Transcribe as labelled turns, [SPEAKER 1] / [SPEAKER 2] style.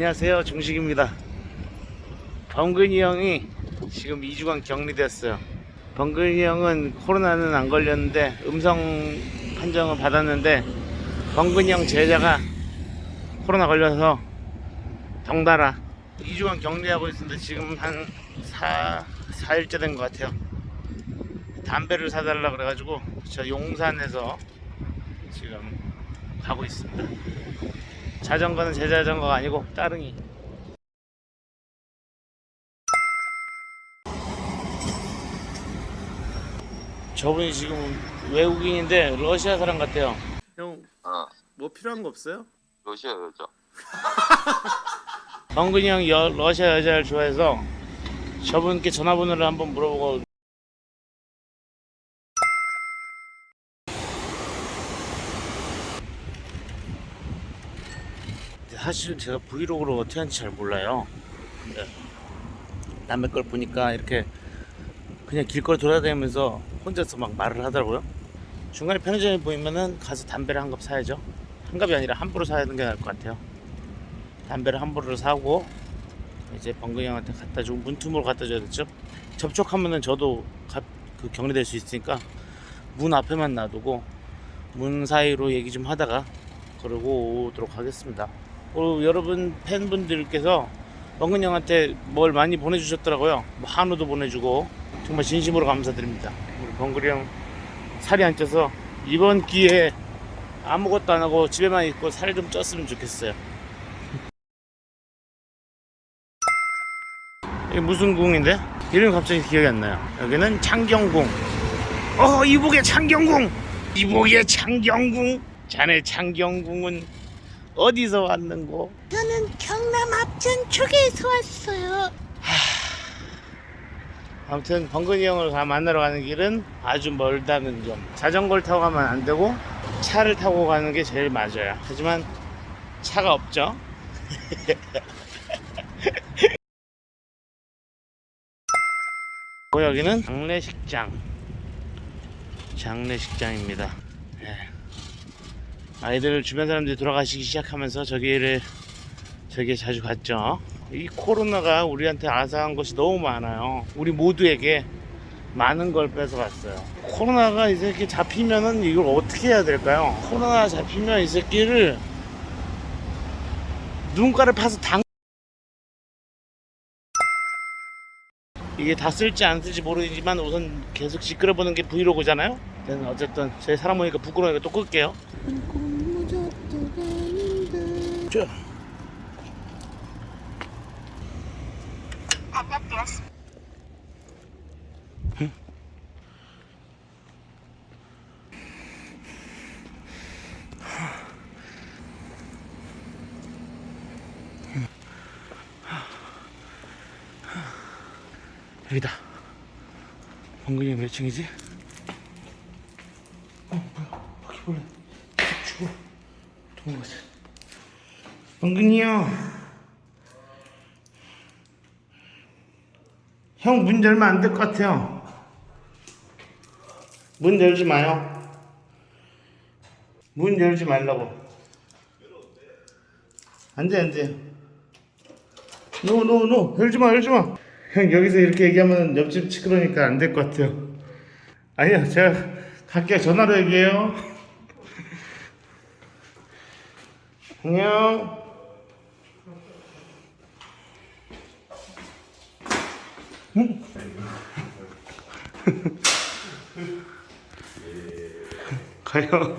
[SPEAKER 1] 안녕하세요. 중식입니다. 범근이 형이 지금 2주간 격리됐어요. 범근이 형은 코로나는 안 걸렸는데 음성 판정을 받았는데 범근이 형 제자가 코로나 걸려서 덩달아 2주간 격리하고 있는데 지금 한 4, 4일째 된 것 같아요. 담배를 사달라 그래가지고 저 용산에서 지금 가고 있습니다 자전거는 제 자전거가 아니고 따릉이 저분이 지금 외국인인데 러시아 사람 같아요 형뭐
[SPEAKER 2] 어,
[SPEAKER 1] 필요한 거 없어요?
[SPEAKER 2] 러시아 여자.
[SPEAKER 1] 정근이 형이 여- 러시아 여자를 좋아해서 저분께 전화번호를 한번 물어보고 사실은 제가 브이로그로 어떻게 하는지 잘 몰라요. 근데 남의 걸 보니까 이렇게 그냥 길거리 돌아다니면서 혼자서 막 말을 하더라고요. 중간에 편의점에 보이면은 가서 담배를 한 갑 사야죠. 한 갑이 아니라 함부로 사야 하는 게 나을 것 같아요. 담배를 함부로 사고 이제 번근이 형한테 갖다 주고 문틈으로 갖다 줘야 되죠. 접촉하면은 저도 가- 그 격리될 수 있으니까 문 앞에만 놔두고 문 사이로 얘기 좀 하다가 그러고 오도록 하겠습니다 그리고 여러분 팬분들께서 번근 형한테 뭘 많이 보내주셨더라고요 뭐 한우도 보내주고 정말 진심으로 감사드립니다 우리 번근이 형 살이 안 쪄서 이번 기회에 아무것도 안 하고 집에만 있고 살 좀 쪘으면 좋겠어요 이게 무슨 궁인데? 이름이 갑자기 기억이 안 나요. 여기는 창경궁. 어, 이북의 창경궁! 이북의 창경궁! 자네 창경궁은 어디서 왔는고?
[SPEAKER 3] 저는 경남 합천 쪽에서 왔어요.
[SPEAKER 1] 아무튼 번근이 형을 가 만나러 가는 길은 아주 멀다는 점. 자전거를 타고 가면 안 되고 차를 타고 가는 게 제일 맞아요. 하지만 차가 없죠. 그 여기는 장례식장. 장례식장입니다. 예. 아이들 주변 사람들이 돌아가시기 시작하면서 저기를 저기에 자주 갔죠. 이 코로나가 우리한테 아사한 것이 너무 많아요. 우리 모두에게 많은 걸 뺏어갔어요. 코로나가 이 새끼 잡히면은 이걸 어떻게 해야 될까요? 코로나 잡히면 이 새끼를 눈가를 파서 당 이게 다 쓸지 안 쓸지 모르지만 우선 계속 시끄러보는 게 브이로그잖아요. 저는 어쨌든 제 사람 보니까 부끄러우니까 또 끌게요. 자. 여기다. 번근이 몇 층이지? 어, 뭐야. 바퀴벌레. 죽어. 도망갔어. 번근이 형. 형 문 열면 안 될 것 같아요. 문 열지 마요. 문 열지 말라고. 안 돼, 안 돼. No, no, no. 열지 마, 열지 마. 형, 여기서 이렇게 얘기하면 옆집 시끄러우니까 안 될 것 같아요. 아니요, 제가 갈게요. 전화로 얘기해요. 안녕. 응? 가요.